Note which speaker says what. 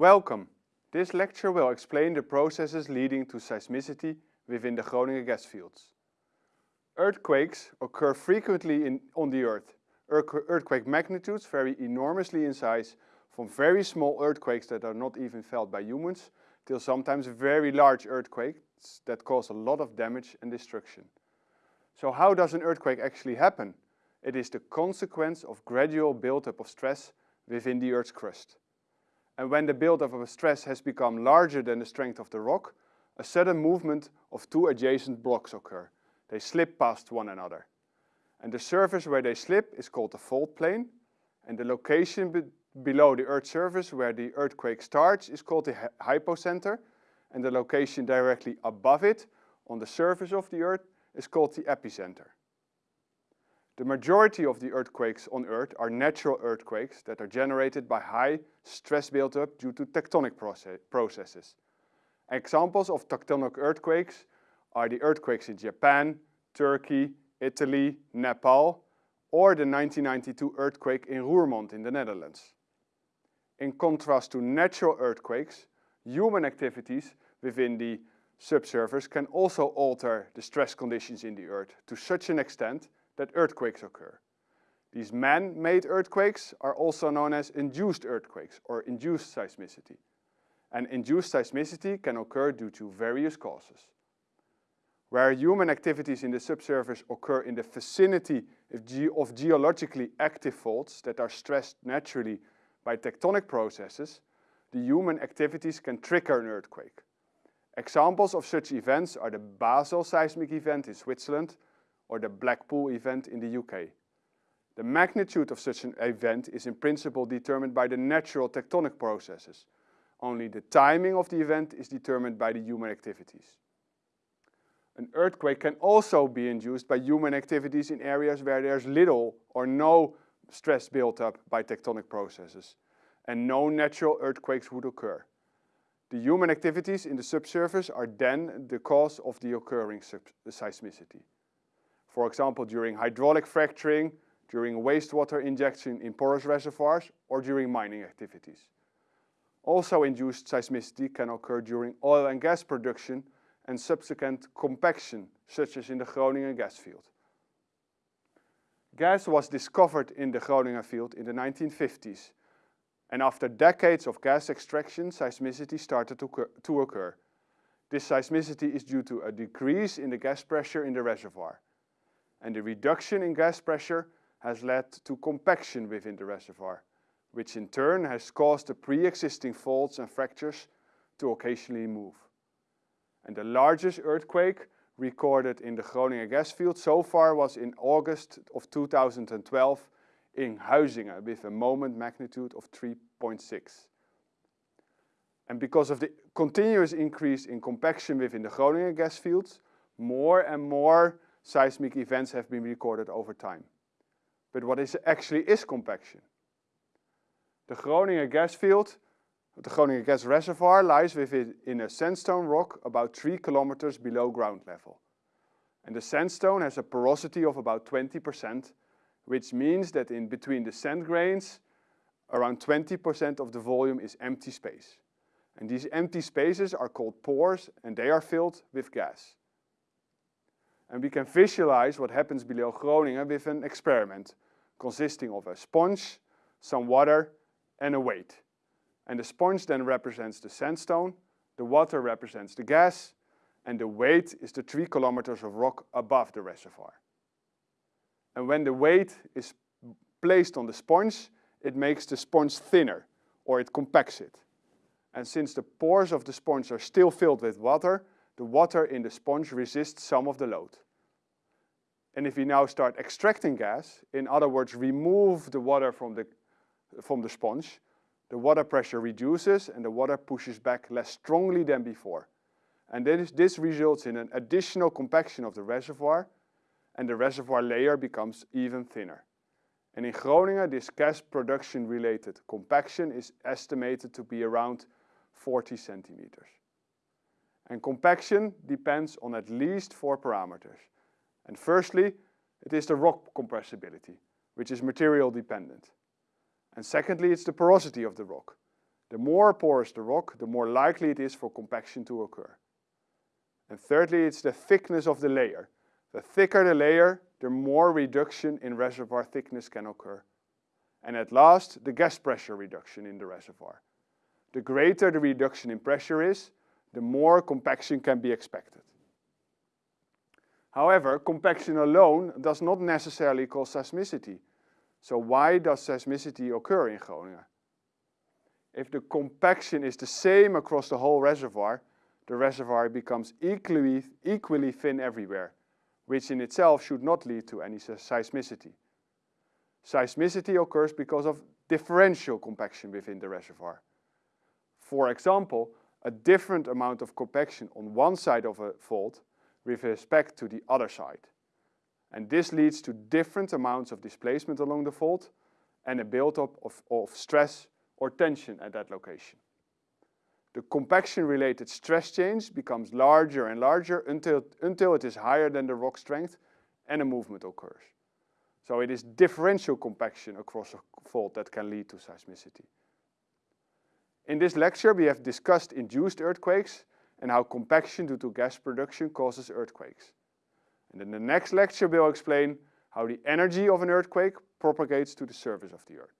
Speaker 1: Welcome! This lecture will explain the processes leading to seismicity within the Groningen gas fields. Earthquakes occur frequently in, on the Earth. Earthquake magnitudes vary enormously in size from very small earthquakes that are not even felt by humans till sometimes very large earthquakes that cause a lot of damage and destruction. So how does an earthquake actually happen? It is the consequence of gradual buildup of stress within the Earth's crust. And when the buildup of a stress has become larger than the strength of the rock, a sudden movement of two adjacent blocks occur. They slip past one another. And the surface where they slip is called the fault plane, and the location be below the Earth's surface where the earthquake starts is called the hypocenter, and the location directly above it on the surface of the Earth is called the epicenter. The majority of the earthquakes on Earth are natural earthquakes that are generated by high stress buildup due to tectonic process processes. Examples of tectonic earthquakes are the earthquakes in Japan, Turkey, Italy, Nepal, or the 1992 earthquake in Roermond in the Netherlands. In contrast to natural earthquakes, human activities within the subsurface can also alter the stress conditions in the earth to such an extent that earthquakes occur. These man-made earthquakes are also known as induced earthquakes or induced seismicity. And induced seismicity can occur due to various causes. Where human activities in the subsurface occur in the vicinity of, ge of geologically active faults that are stressed naturally by tectonic processes, the human activities can trigger an earthquake. Examples of such events are the Basel seismic event in Switzerland or the Blackpool event in the UK. The magnitude of such an event is in principle determined by the natural tectonic processes. Only the timing of the event is determined by the human activities. An earthquake can also be induced by human activities in areas where there's little or no stress built up by tectonic processes, and no natural earthquakes would occur. The human activities in the subsurface are then the cause of the occurring seismicity. For example, during hydraulic fracturing, during wastewater injection in porous reservoirs, or during mining activities. Also induced seismicity can occur during oil and gas production and subsequent compaction, such as in the Groningen gas field. Gas was discovered in the Groningen field in the 1950s, and after decades of gas extraction, seismicity started to, to occur. This seismicity is due to a decrease in the gas pressure in the reservoir and the reduction in gas pressure has led to compaction within the reservoir, which in turn has caused the pre-existing faults and fractures to occasionally move. And the largest earthquake recorded in the Groningen gas field so far was in August of 2012 in Huizinge with a moment magnitude of 3.6. And because of the continuous increase in compaction within the Groningen gas fields, more and more seismic events have been recorded over time. But what is actually is compaction? The Groningen gas field, the Groningen gas reservoir lies within in a sandstone rock about 3 kilometers below ground level. And the sandstone has a porosity of about 20%, which means that in between the sand grains, around 20% of the volume is empty space. And these empty spaces are called pores and they are filled with gas. And we can visualize what happens below Groningen with an experiment consisting of a sponge, some water and a weight. And the sponge then represents the sandstone, the water represents the gas, and the weight is the three kilometers of rock above the reservoir. And when the weight is placed on the sponge, it makes the sponge thinner, or it compacts it. And since the pores of the sponge are still filled with water, the water in the sponge resists some of the load. And if we now start extracting gas, in other words, remove the water from the, from the sponge, the water pressure reduces and the water pushes back less strongly than before. And this, this results in an additional compaction of the reservoir and the reservoir layer becomes even thinner. And in Groningen, this gas production related compaction is estimated to be around 40 centimeters. And compaction depends on at least four parameters. And firstly, it is the rock compressibility, which is material dependent. And secondly, it's the porosity of the rock. The more porous the rock, the more likely it is for compaction to occur. And thirdly, it's the thickness of the layer. The thicker the layer, the more reduction in reservoir thickness can occur. And at last, the gas pressure reduction in the reservoir. The greater the reduction in pressure is, the more compaction can be expected. However, compaction alone does not necessarily cause seismicity. So why does seismicity occur in Groningen? If the compaction is the same across the whole reservoir, the reservoir becomes equally, equally thin everywhere, which in itself should not lead to any seismicity. Seismicity occurs because of differential compaction within the reservoir. For example, a different amount of compaction on one side of a fault with respect to the other side. And this leads to different amounts of displacement along the fault and a buildup of, of stress or tension at that location. The compaction-related stress change becomes larger and larger until, until it is higher than the rock strength and a movement occurs. So it is differential compaction across a fault that can lead to seismicity. In this lecture, we have discussed induced earthquakes and how compaction due to gas production causes earthquakes. And in the next lecture, we'll explain how the energy of an earthquake propagates to the surface of the earth.